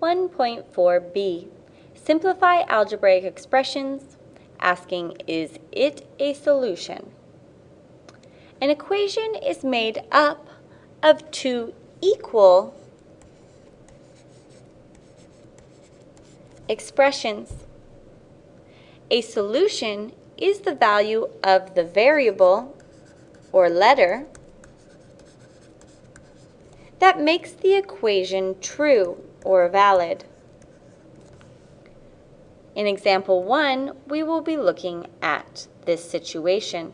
1.4b. Simplify algebraic expressions, asking is it a solution? An equation is made up of two equal expressions. A solution is the value of the variable or letter that makes the equation true or valid. In example 1, we will be looking at this situation.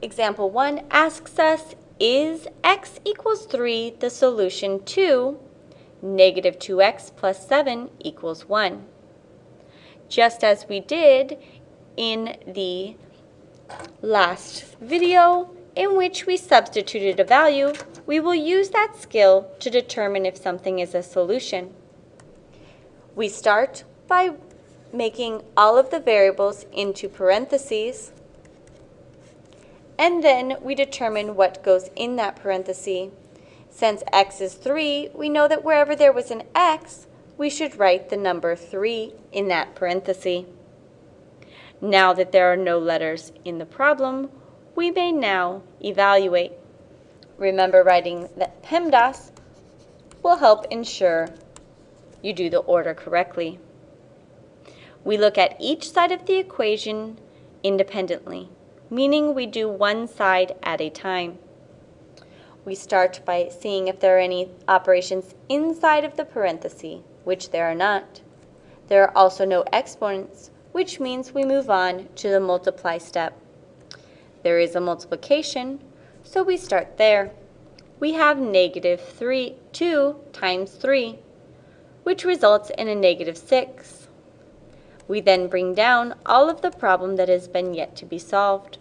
Example 1 asks us, is x equals 3 the solution to negative 2x plus 7 equals 1? Just as we did in the last video, in which we substituted a value, we will use that skill to determine if something is a solution. We start by making all of the variables into parentheses, and then we determine what goes in that parenthesis. Since x is 3, we know that wherever there was an x, we should write the number 3 in that parenthesis. Now that there are no letters in the problem, we may now evaluate. Remember writing that PEMDAS will help ensure you do the order correctly. We look at each side of the equation independently, meaning we do one side at a time. We start by seeing if there are any operations inside of the parenthesis, which there are not. There are also no exponents, which means we move on to the multiply step. There is a multiplication, so we start there. We have negative 3, 2 times 3, which results in a negative 6. We then bring down all of the problem that has been yet to be solved.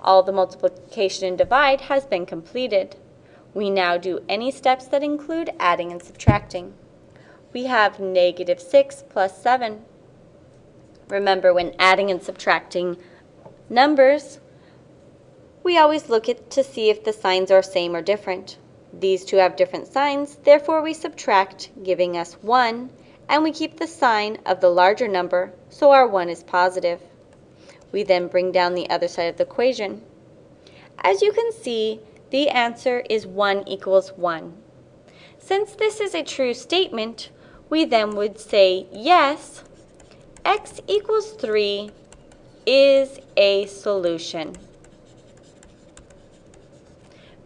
All the multiplication and divide has been completed. We now do any steps that include adding and subtracting. We have negative 6 plus 7. Remember, when adding and subtracting Numbers, we always look at to see if the signs are same or different. These two have different signs, therefore we subtract, giving us 1, and we keep the sign of the larger number, so our 1 is positive. We then bring down the other side of the equation. As you can see, the answer is 1 equals 1. Since this is a true statement, we then would say yes, x equals 3 is a solution.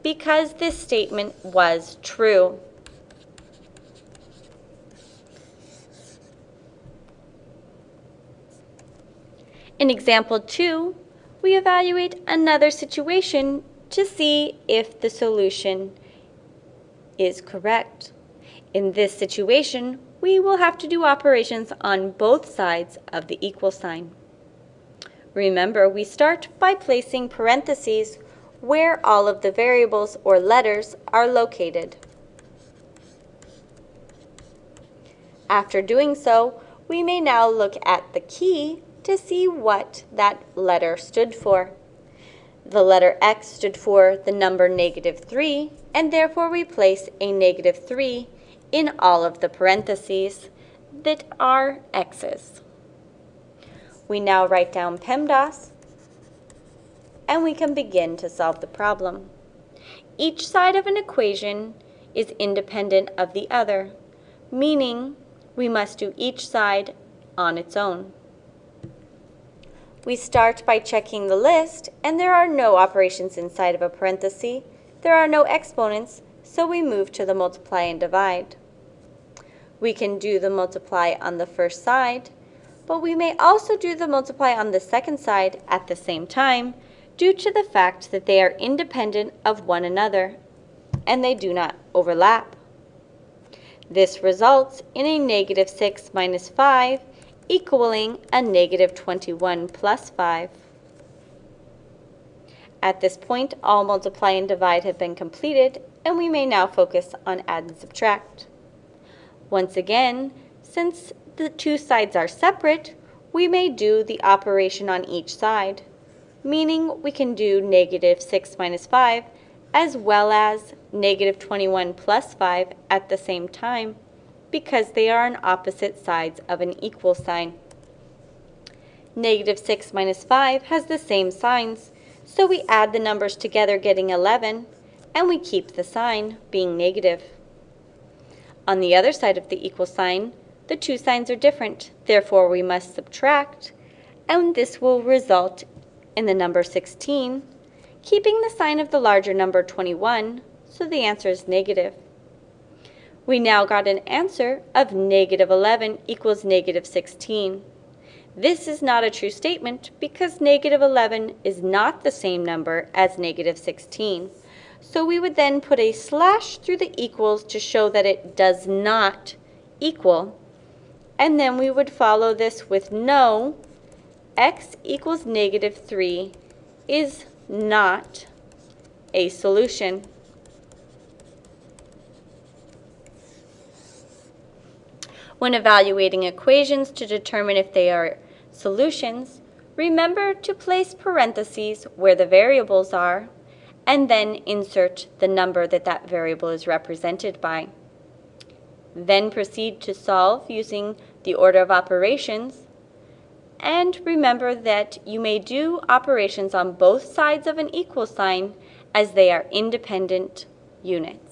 Because this statement was true. In example 2, we evaluate another situation to see if the solution is correct. In this situation, we will have to do operations on both sides of the equal sign. Remember, we start by placing parentheses where all of the variables or letters are located. After doing so, we may now look at the key to see what that letter stood for. The letter X stood for the number negative 3, and therefore we place a negative 3 in all of the parentheses that are X's. We now write down PEMDAS, and we can begin to solve the problem. Each side of an equation is independent of the other, meaning we must do each side on its own. We start by checking the list, and there are no operations inside of a parenthesis. There are no exponents, so we move to the multiply and divide. We can do the multiply on the first side, but we may also do the multiply on the second side at the same time due to the fact that they are independent of one another and they do not overlap. This results in a negative 6 minus 5 equaling a negative 21 plus 5. At this point, all multiply and divide have been completed, and we may now focus on add and subtract. Once again, since the two sides are separate, we may do the operation on each side, meaning we can do negative 6 minus 5 as well as negative 21 plus 5 at the same time because they are on opposite sides of an equal sign. Negative 6 minus 5 has the same signs, so we add the numbers together getting 11, and we keep the sign being negative. On the other side of the equal sign, the two signs are different, therefore we must subtract, and this will result in the number 16, keeping the sign of the larger number 21, so the answer is negative. We now got an answer of negative 11 equals negative 16. This is not a true statement because negative 11 is not the same number as negative 16. So we would then put a slash through the equals to show that it does not equal. And then we would follow this with no, x equals negative 3 is not a solution. When evaluating equations to determine if they are solutions, remember to place parentheses where the variables are and then insert the number that that variable is represented by. Then proceed to solve using the order of operations and remember that you may do operations on both sides of an equal sign as they are independent units.